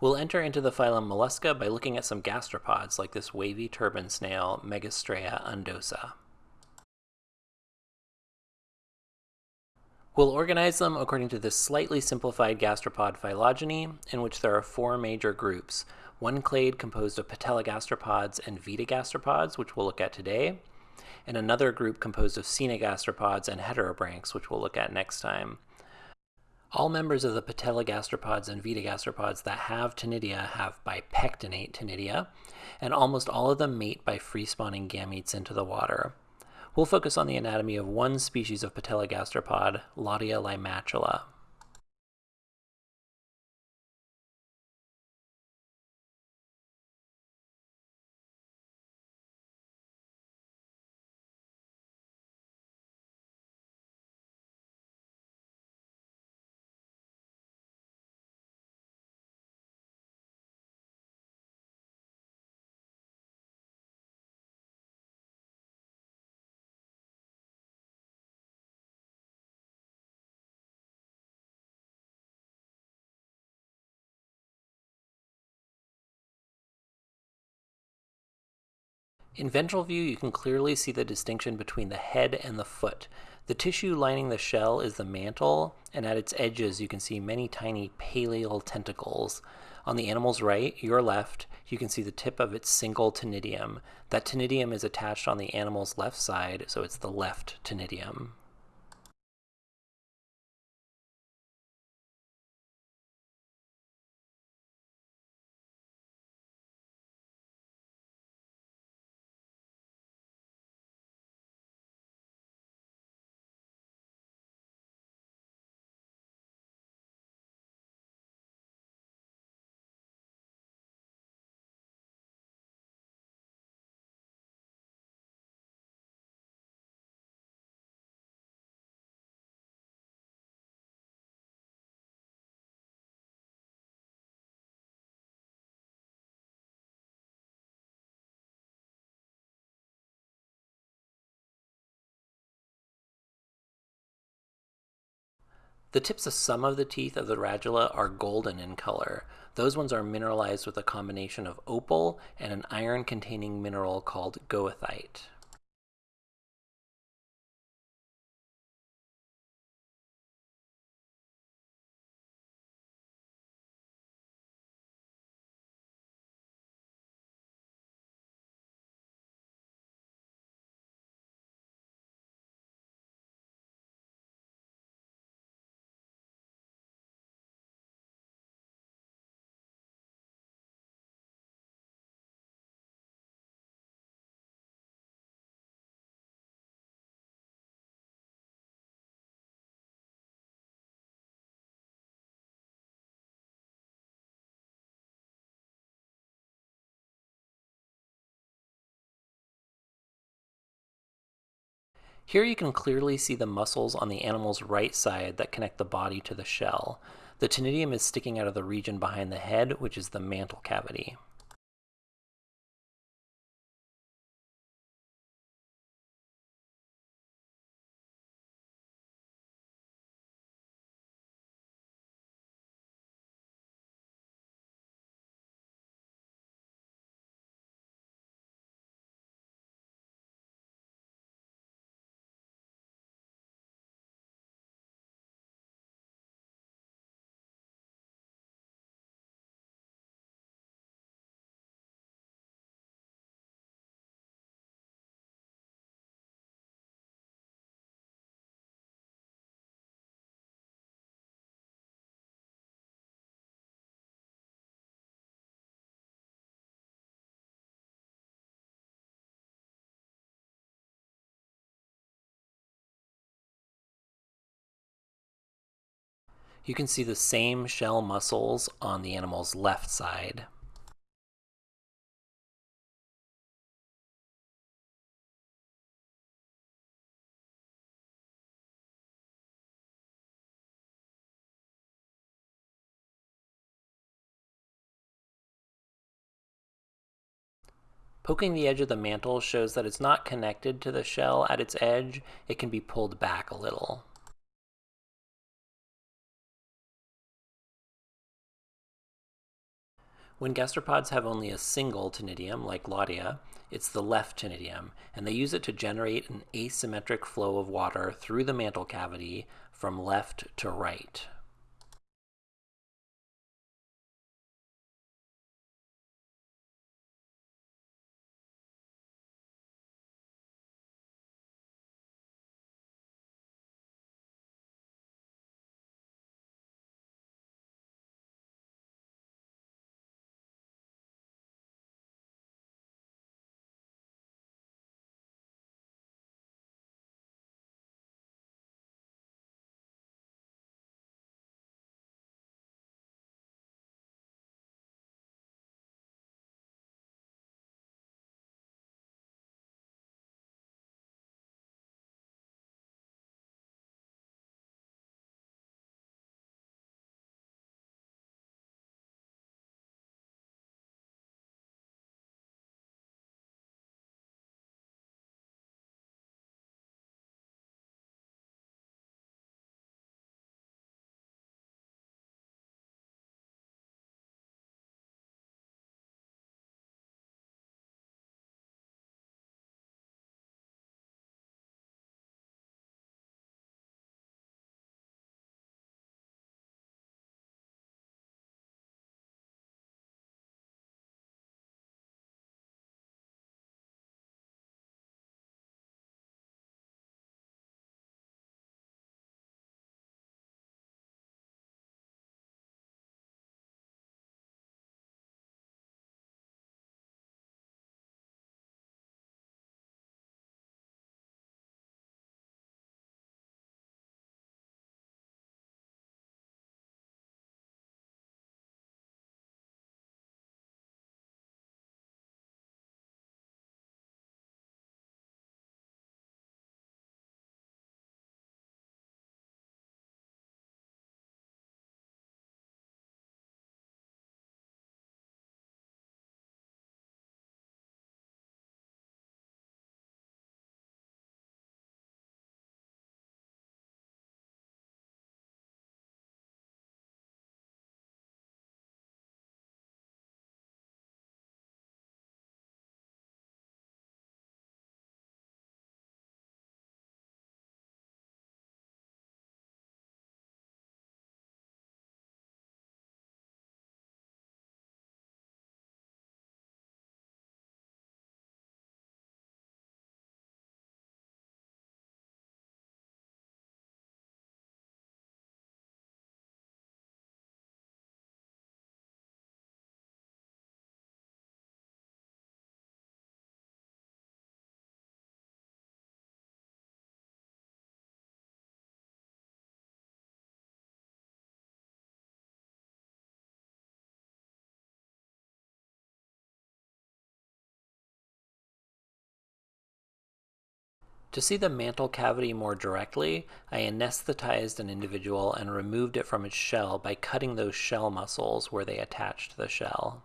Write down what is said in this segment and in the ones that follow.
We'll enter into the phylum Mollusca by looking at some gastropods like this wavy turban snail, Megastrea undosa. We'll organize them according to this slightly simplified gastropod phylogeny, in which there are four major groups. One clade composed of patellogastropods and vetigastropods, which we'll look at today, and another group composed of caenogastropods and heterobranchs, which we'll look at next time. All members of the patellogastropods and vetigastropods that have ctenidia have bipectinate ctenidia, and almost all of them mate by free-spawning gametes into the water. We'll focus on the anatomy of one species of patellogastropod, Lottia limatula. In ventral view, you can clearly see the distinction between the head and the foot. The tissue lining the shell is the mantle, and at its edges you can see many tiny pallial tentacles. On the animal's right, your left, you can see the tip of its single ctenidium. That ctenidium is attached on the animal's left side, so it's the left ctenidium. The tips of some of the teeth of the radula are golden in color. Those ones are mineralized with a combination of opal and an iron-containing mineral called goethite. Here you can clearly see the muscles on the animal's right side that connect the body to the shell. The ctenidium is sticking out of the region behind the head, which is the mantle cavity. You can see the same shell muscles on the animal's left side. Poking the edge of the mantle shows that it's not connected to the shell at its edge. It can be pulled back a little. When gastropods have only a single ctenidium, like Lottia, it's the left ctenidium, and they use it to generate an asymmetric flow of water through the mantle cavity from left to right. To see the mantle cavity more directly, I anesthetized an individual and removed it from its shell by cutting those shell muscles where they attach to the shell.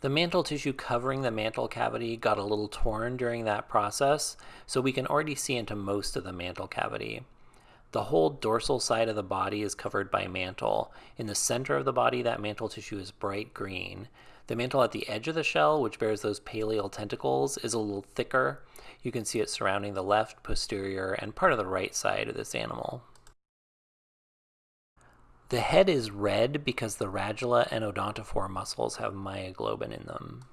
The mantle tissue covering the mantle cavity got a little torn during that process, so we can already see into most of the mantle cavity. The whole dorsal side of the body is covered by mantle. In the center of the body, that mantle tissue is bright green. The mantle at the edge of the shell, which bears those pallial tentacles, is a little thicker. You can see it surrounding the left, posterior, and part of the right side of this animal. The head is red because the radula and odontophore muscles have myoglobin in them.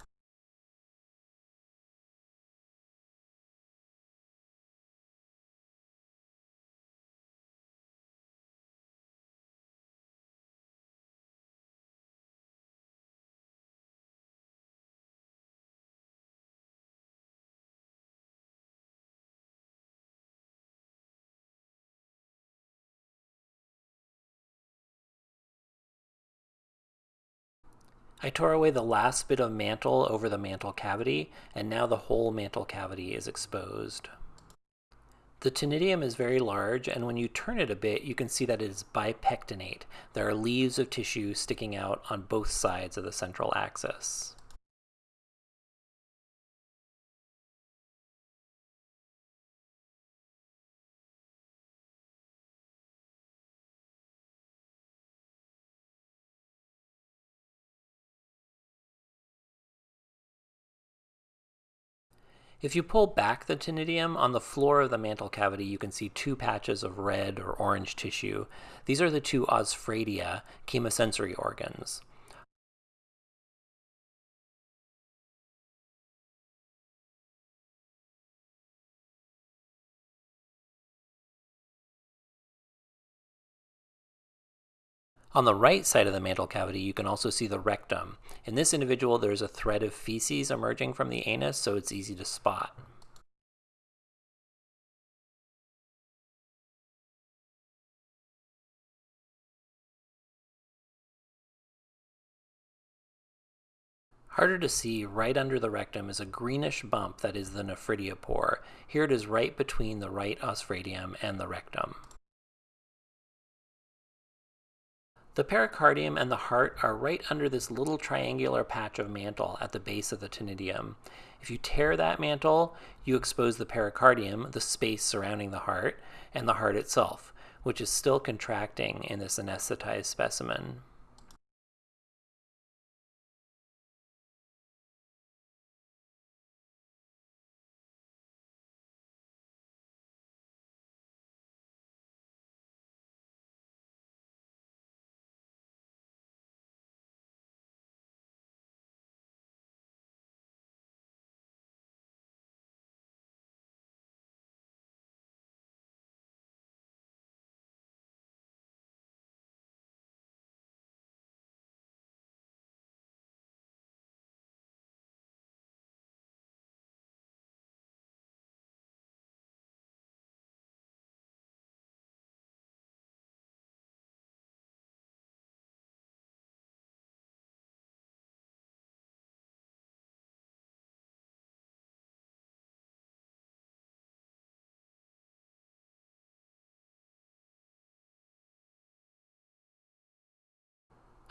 I tore away the last bit of mantle over the mantle cavity, and now the whole mantle cavity is exposed. The ctenidium is very large, and when you turn it a bit, you can see that it is bipectinate. There are leaves of tissue sticking out on both sides of the central axis. If you pull back the ctenidium, on the floor of the mantle cavity you can see two patches of red or orange tissue. These are the two osphradia, chemosensory organs. On the right side of the mantle cavity, you can also see the rectum. In this individual, there's a thread of feces emerging from the anus, so it's easy to spot. Harder to see, right under the rectum is a greenish bump that is the nephridiopore. Here it is right between the right osphradium and the rectum. The pericardium and the heart are right under this little triangular patch of mantle at the base of the ctenidium. If you tear that mantle, you expose the pericardium, the space surrounding the heart, and the heart itself, which is still contracting in this anesthetized specimen.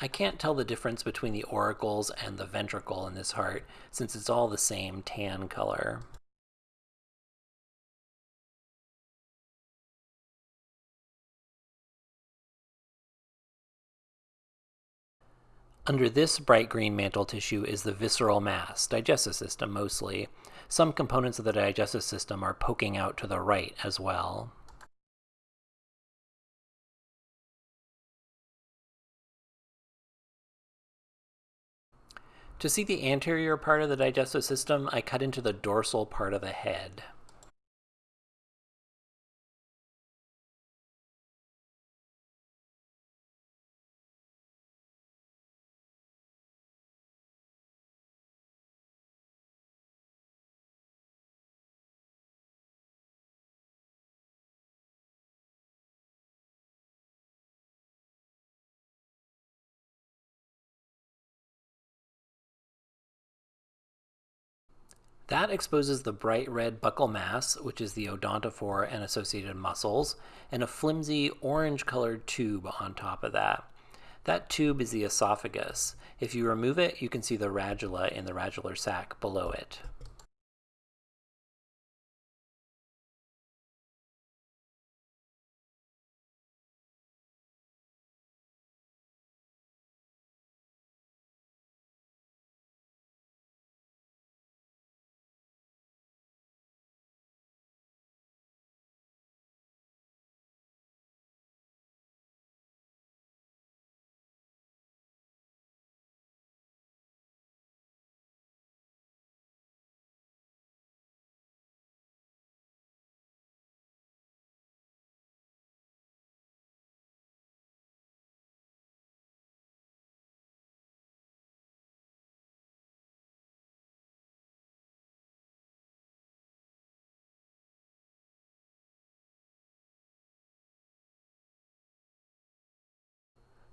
I can't tell the difference between the auricles and the ventricle in this heart since it's all the same tan color. Under this bright green mantle tissue is the visceral mass, digestive system mostly. Some components of the digestive system are poking out to the right as well. To see the anterior part of the digestive system, I cut into the dorsal part of the head. That exposes the bright red buccal mass, which is the odontophore and associated muscles, and a flimsy orange colored tube on top of that. That tube is the esophagus. If you remove it, you can see the radula in the radular sac below it.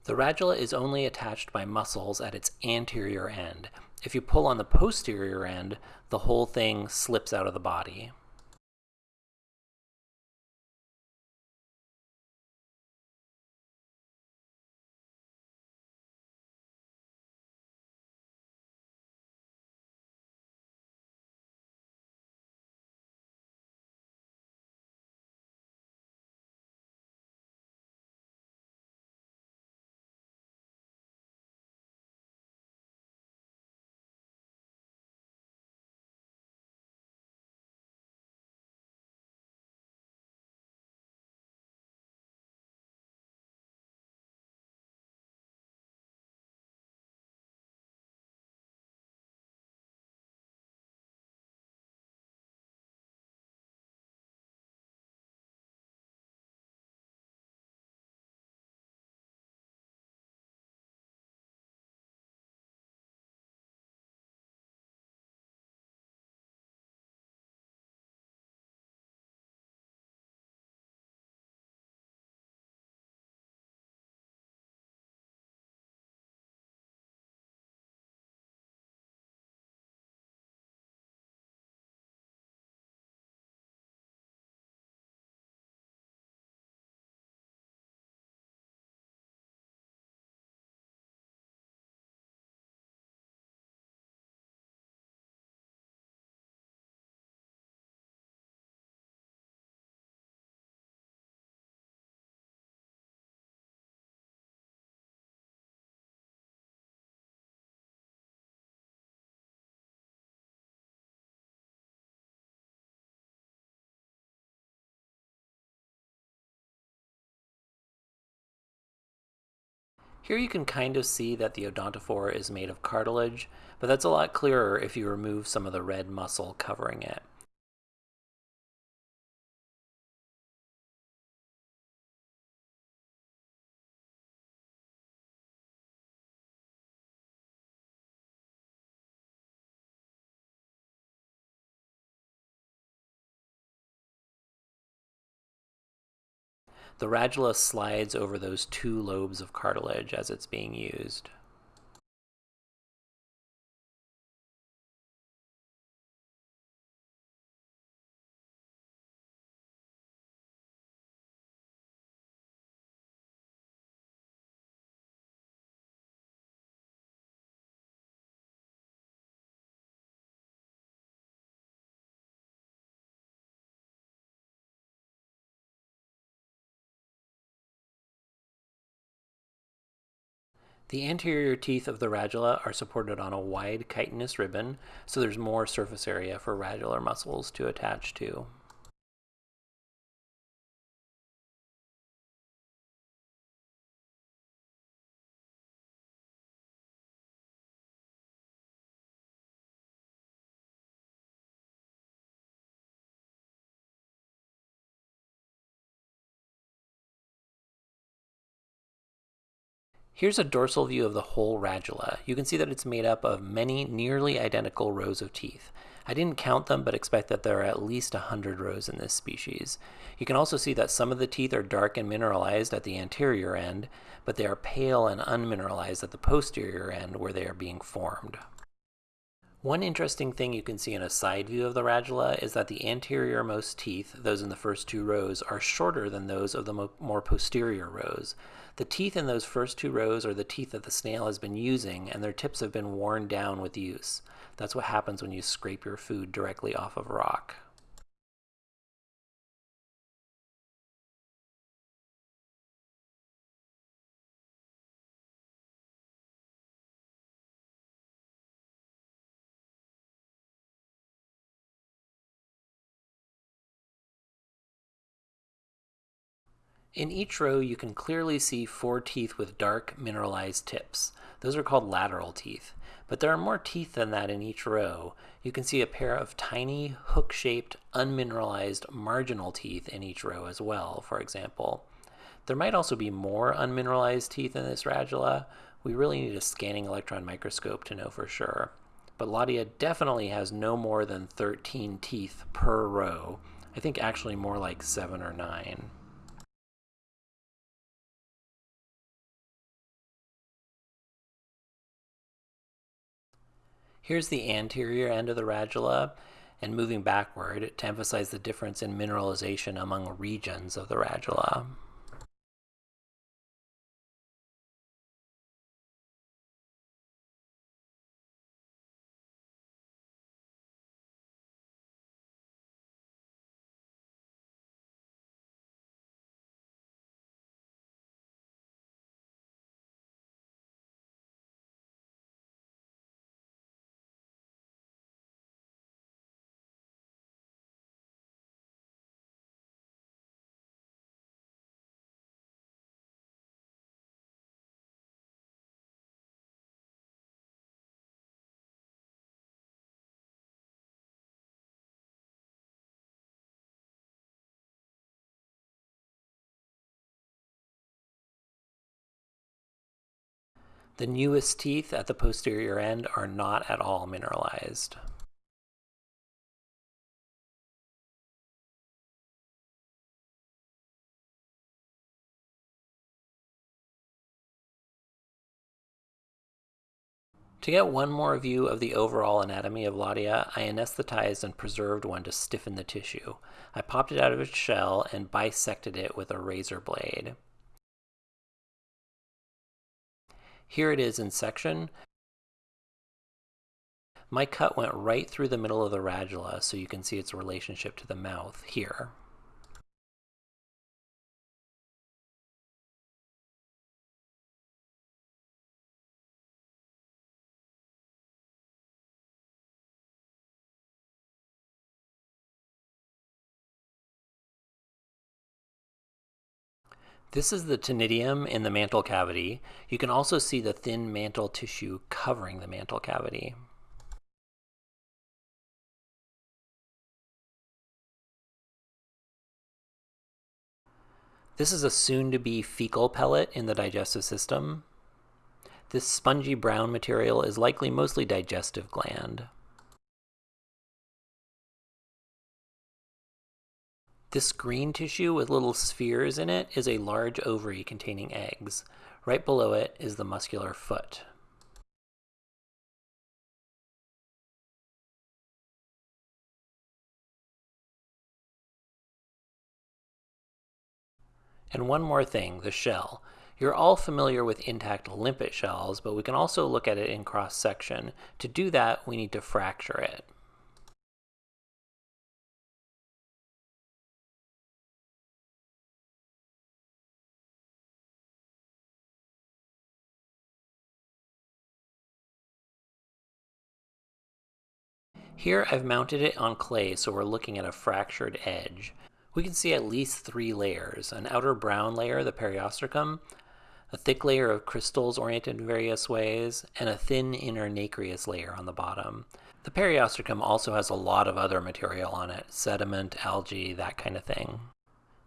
The radula is only attached by muscles at its anterior end. If you pull on the posterior end, the whole thing slips out of the body. Here you can kind of see that the odontophore is made of cartilage, but that's a lot clearer if you remove some of the red muscle covering it. The radula slides over those two lobes of cartilage as it's being used. The anterior teeth of the radula are supported on a wide chitinous ribbon, so there's more surface area for radular muscles to attach to. Here's a dorsal view of the whole radula. You can see that it's made up of many nearly identical rows of teeth. I didn't count them, but expect that there are at least 100 rows in this species. You can also see that some of the teeth are dark and mineralized at the anterior end, but they are pale and unmineralized at the posterior end where they are being formed. One interesting thing you can see in a side view of the radula is that the anteriormost teeth, those in the first two rows, are shorter than those of the more posterior rows. The teeth in those first two rows are the teeth that the snail has been using, and their tips have been worn down with use. That's what happens when you scrape your food directly off of rock. In each row, you can clearly see four teeth with dark mineralized tips. Those are called lateral teeth. But there are more teeth than that in each row. You can see a pair of tiny, hook-shaped, unmineralized marginal teeth in each row as well, for example. There might also be more unmineralized teeth in this radula. We really need a scanning electron microscope to know for sure. But Lottia definitely has no more than 13 teeth per row. I think actually more like 7 or 9. Here's the anterior end of the radula, and moving backward to emphasize the difference in mineralization among regions of the radula. The newest teeth at the posterior end are not at all mineralized. To get one more view of the overall anatomy of Lottia, I anesthetized and preserved one to stiffen the tissue. I popped it out of its shell and bisected it with a razor blade. Here it is in section. My cut went right through the middle of the radula so you can see its relationship to the mouth here. This is the ctenidium in the mantle cavity. You can also see the thin mantle tissue covering the mantle cavity. This is a soon-to-be fecal pellet in the digestive system. This spongy brown material is likely mostly digestive gland. This green tissue with little spheres in it is a large ovary containing eggs. Right below it is the muscular foot. And one more thing, the shell. You're all familiar with intact limpet shells, but we can also look at it in cross-section. To do that, we need to fracture it. Here I've mounted it on clay so we're looking at a fractured edge. We can see at least three layers, an outer brown layer, the periostracum, a thick layer of crystals oriented in various ways, and a thin inner nacreous layer on the bottom. The periostracum also has a lot of other material on it, sediment, algae, that kind of thing.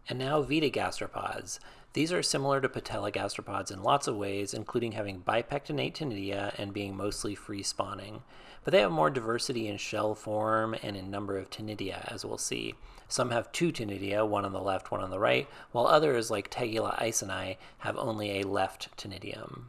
And now vetigastropods. These are similar to patellogastropods in lots of ways, including having bipectinate ctenidia and being mostly free spawning. But they have more diversity in shell form and in number of ctenidia, as we'll see. Some have two ctenidia, one on the left, one on the right, while others, like Tegula eiseni, have only a left ctenidium.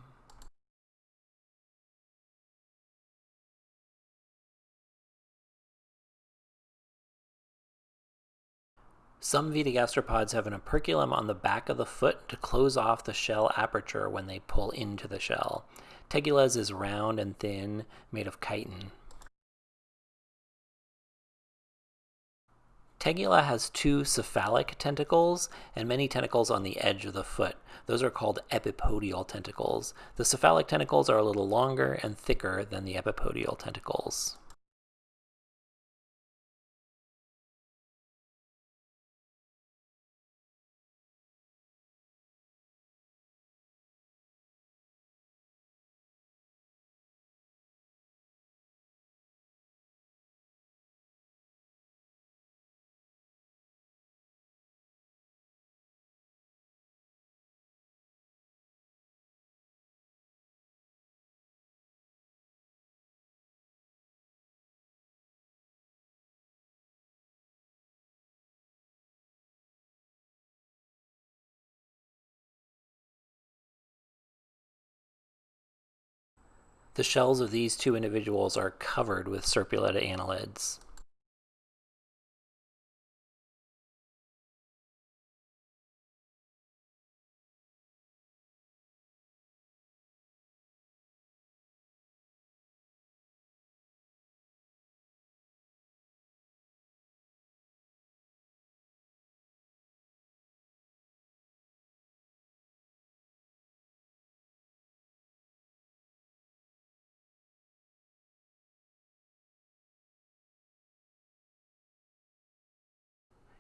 Some vetigastropods have an operculum on the back of the foot to close off the shell aperture when they pull into the shell. Tegula's is round and thin, made of chitin. Tegula has two cephalic tentacles and many tentacles on the edge of the foot. Those are called epipodial tentacles. The cephalic tentacles are a little longer and thicker than the epipodial tentacles. The shells of these two individuals are covered with serpulid annelids.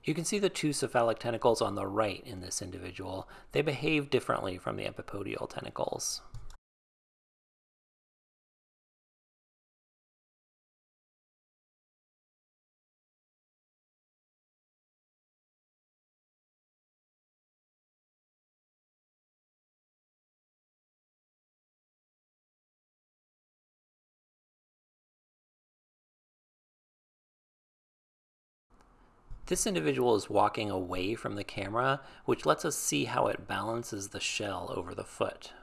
You can see the two cephalic tentacles on the right in this individual. They behave differently from the epipodial tentacles. This individual is walking away from the camera, which lets us see how it balances the shell over the foot.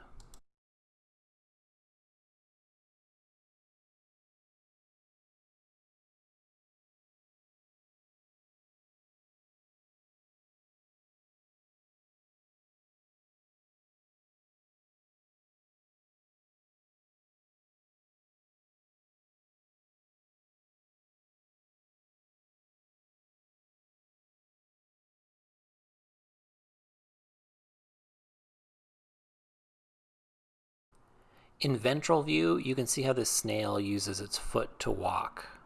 In ventral view, you can see how this snail uses its foot to walk.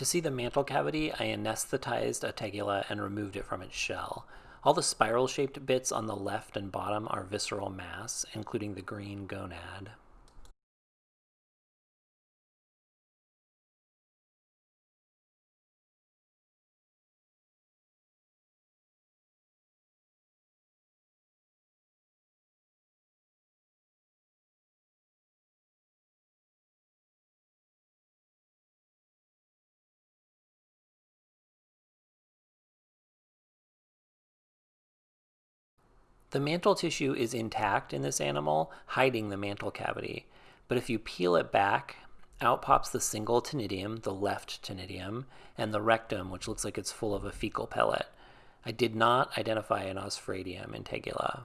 To see the mantle cavity, I anesthetized a tegula and removed it from its shell. All the spiral-shaped bits on the left and bottom are visceral mass, including the green gonad. The mantle tissue is intact in this animal, hiding the mantle cavity. But if you peel it back, out pops the single ctenidium, the left ctenidium, and the rectum, which looks like it's full of a fecal pellet. I did not identify an osphradium in tegula.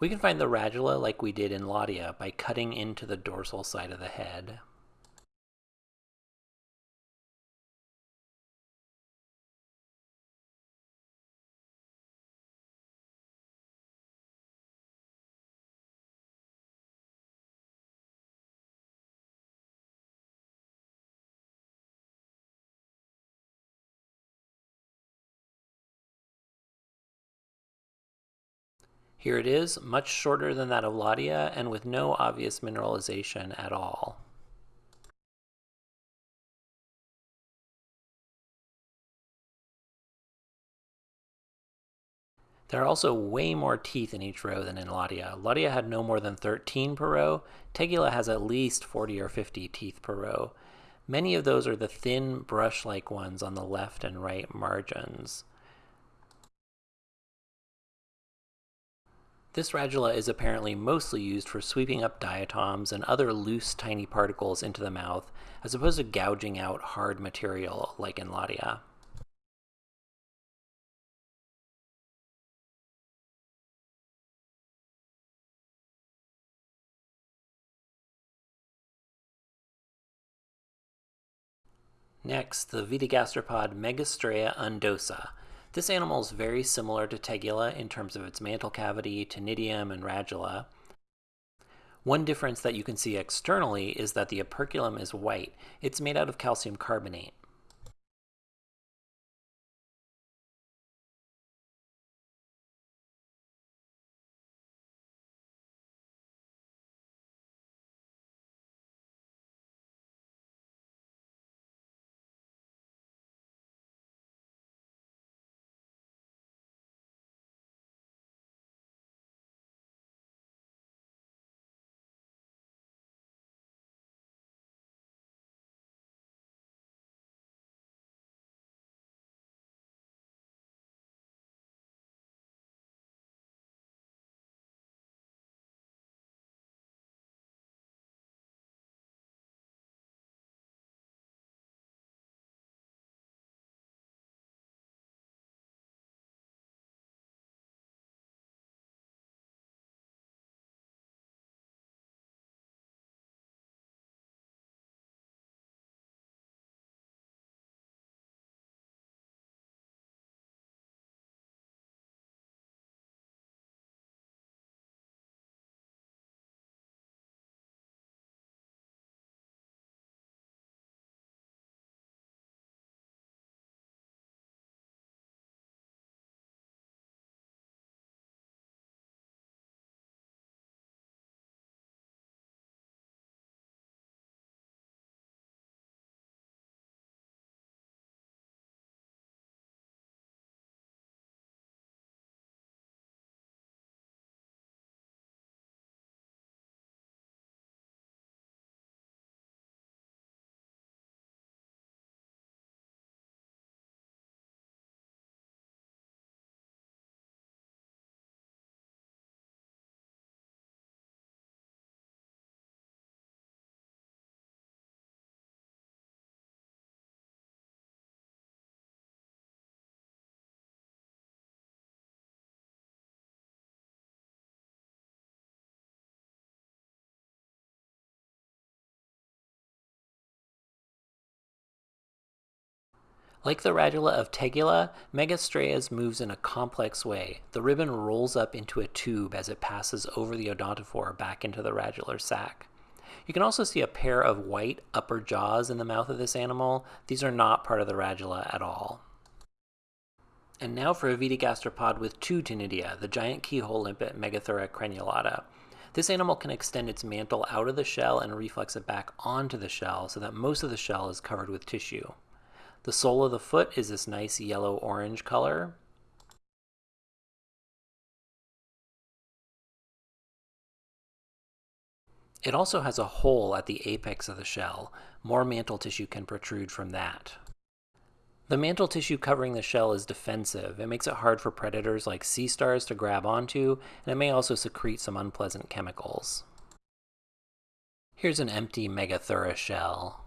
We can find the radula like we did in Lottia by cutting into the dorsal side of the head. Here it is, much shorter than that of Lottia and with no obvious mineralization at all. There are also way more teeth in each row than in Lottia. Lottia had no more than 13 per row. Tegula has at least 40 or 50 teeth per row. Many of those are the thin brush-like ones on the left and right margins. This radula is apparently mostly used for sweeping up diatoms and other loose tiny particles into the mouth, as opposed to gouging out hard material like in Lottia. Next, the Vetigastropod Megastrea undosa. This animal is very similar to Tegula in terms of its mantle cavity, ctenidium, and radula. One difference that you can see externally is that the operculum is white. It's made out of calcium carbonate. Like the radula of Tegula, Megastraea's moves in a complex way. The ribbon rolls up into a tube as it passes over the odontophore back into the radular sac. You can also see a pair of white upper jaws in the mouth of this animal. These are not part of the radula at all. And now for a Vetigastropod with two ctenidia, the giant keyhole limpet Megathura crenulata. This animal can extend its mantle out of the shell and reflex it back onto the shell so that most of the shell is covered with tissue. The sole of the foot is this nice yellow-orange color. It also has a hole at the apex of the shell. More mantle tissue can protrude from that. The mantle tissue covering the shell is defensive. It makes it hard for predators like sea stars to grab onto, and it may also secrete some unpleasant chemicals. Here's an empty Megathura shell.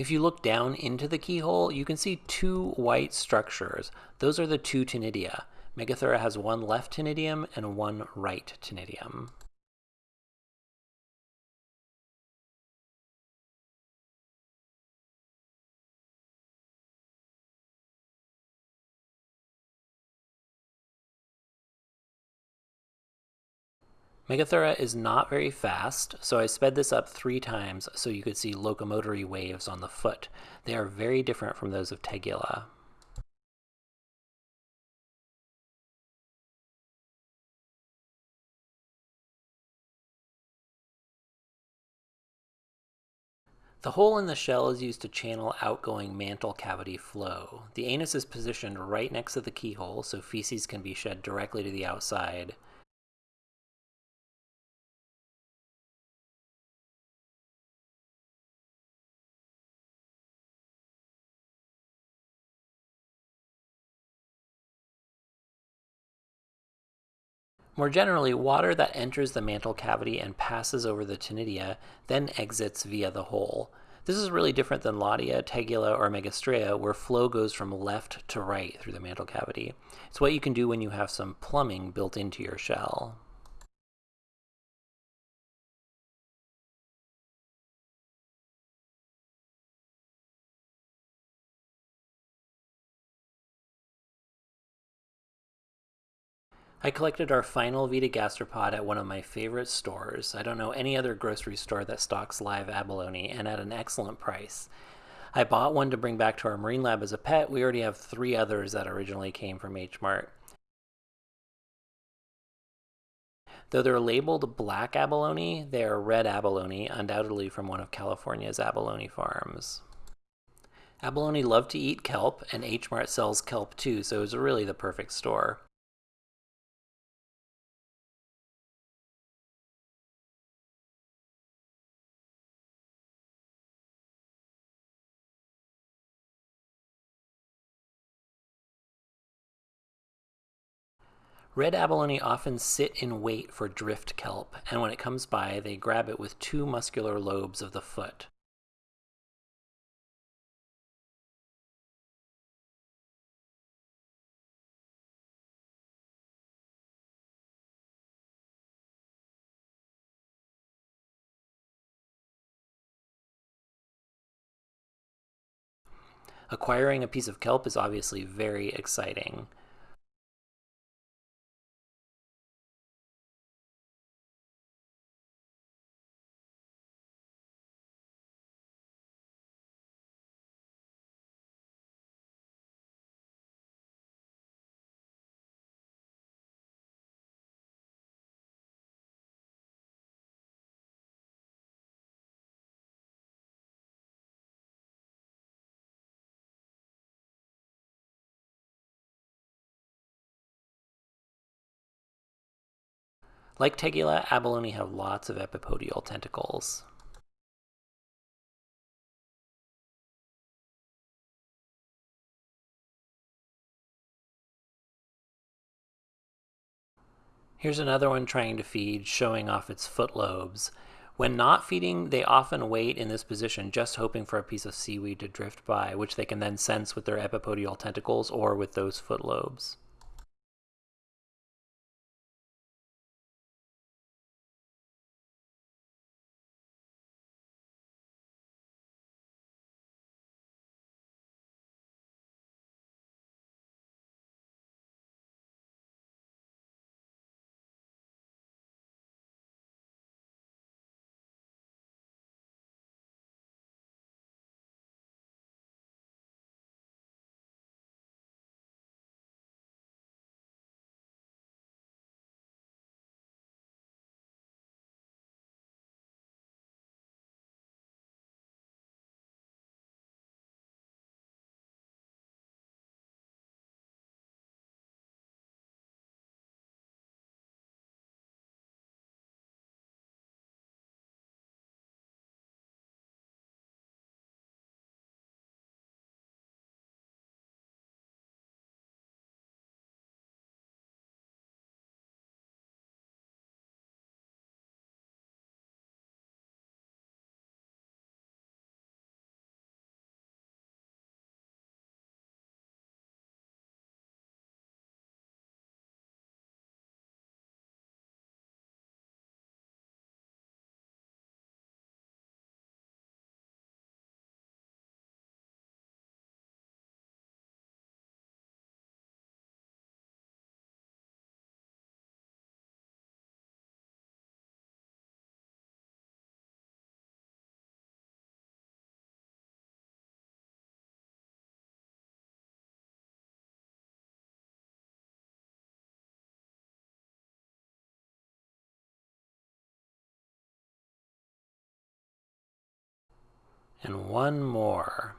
If you look down into the keyhole, you can see two white structures. Those are the two ctenidia. Megathura has one left ctenidium and one right ctenidium. Megathura is not very fast, so I sped this up three times so you could see locomotory waves on the foot. They are very different from those of Tegula. The hole in the shell is used to channel outgoing mantle cavity flow. The anus is positioned right next to the keyhole so feces can be shed directly to the outside. More generally, water that enters the mantle cavity and passes over the ctenidia then exits via the hole. This is really different than Lottia, Tegula, or Megastraea, where flow goes from left to right through the mantle cavity. It's what you can do when you have some plumbing built into your shell. I collected our final vetigastropod at one of my favorite stores. I don't know any other grocery store that stocks live abalone, and at an excellent price. I bought one to bring back to our marine lab as a pet. We already have three others that originally came from H Mart. Though they're labeled black abalone, they are red abalone, undoubtedly from one of California's abalone farms. Abalone love to eat kelp, and H Mart sells kelp too, so it was really the perfect store. Red abalone often sit in wait for drift kelp, and when it comes by, they grab it with two muscular lobes of the foot. Acquiring a piece of kelp is obviously very exciting. Like Tegula, abalone have lots of epipodial tentacles. Here's another one trying to feed, showing off its foot lobes. When not feeding, they often wait in this position, just hoping for a piece of seaweed to drift by, which they can then sense with their epipodial tentacles or with those foot lobes. And one more.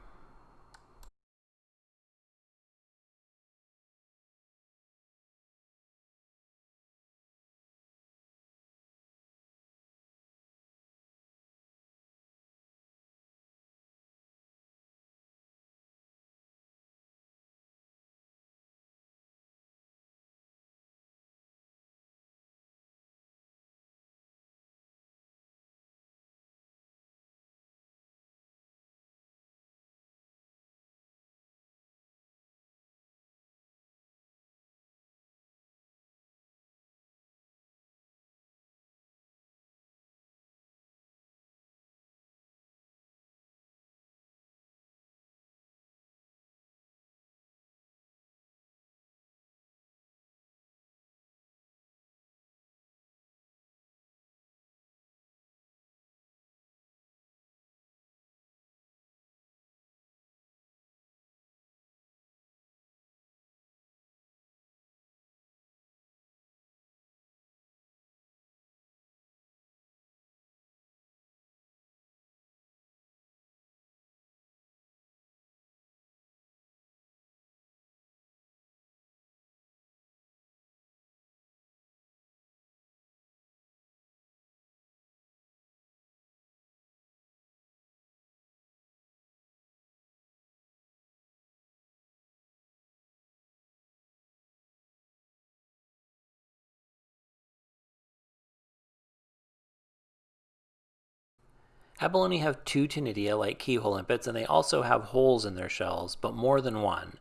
Abalone have two ctenidia like keyhole limpets, and they also have holes in their shells, but more than one.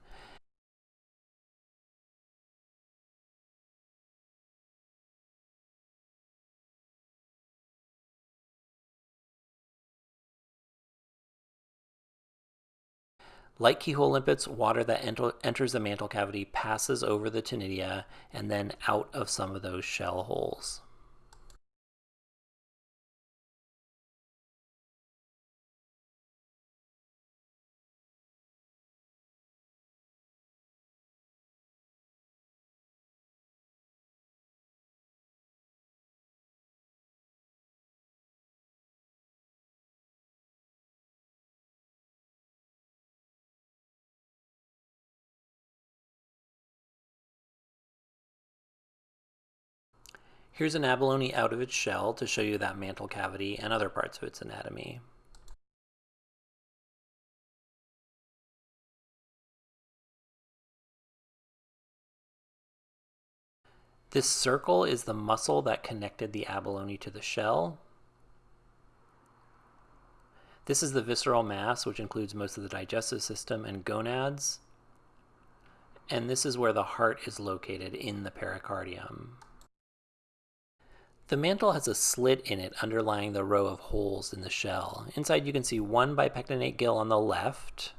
Like keyhole limpets, water that enter enters the mantle cavity passes over the ctenidia and then out of some of those shell holes. Here's an abalone out of its shell to show you that mantle cavity and other parts of its anatomy. This circle is the muscle that connected the abalone to the shell. This is the visceral mass, which includes most of the digestive system and gonads. And this is where the heart is located in the pericardium. The mantle has a slit in it underlying the row of holes in the shell. Inside you can see one bipectinate gill on the left,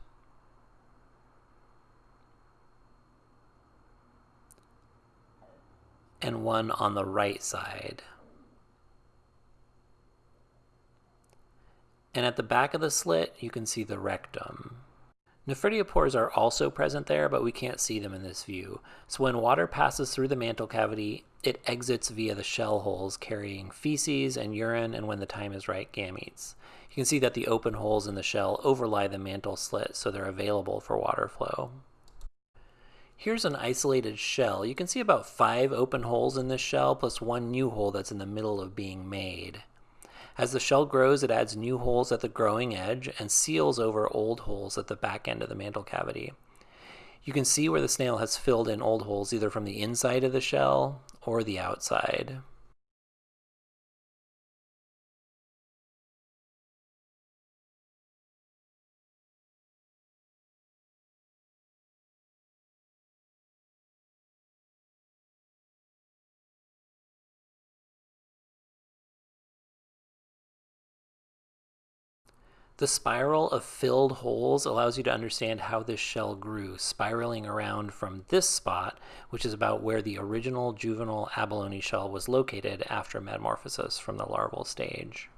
and one on the right side. And at the back of the slit, you can see the rectum. Nephridiopores are also present there, but we can't see them in this view. So when water passes through the mantle cavity, it exits via the shell holes carrying feces and urine and when the time is right, gametes. You can see that the open holes in the shell overlie the mantle slit, so they're available for water flow. Here's an isolated shell. You can see about five open holes in this shell plus one new hole that's in the middle of being made. As the shell grows, it adds new holes at the growing edge and seals over old holes at the back end of the mantle cavity. You can see where the snail has filled in old holes either from the inside of the shell or the outside. The spiral of filled holes allows you to understand how this shell grew, spiraling around from this spot, which is about where the original juvenile abalone shell was located after metamorphosis from the larval stage.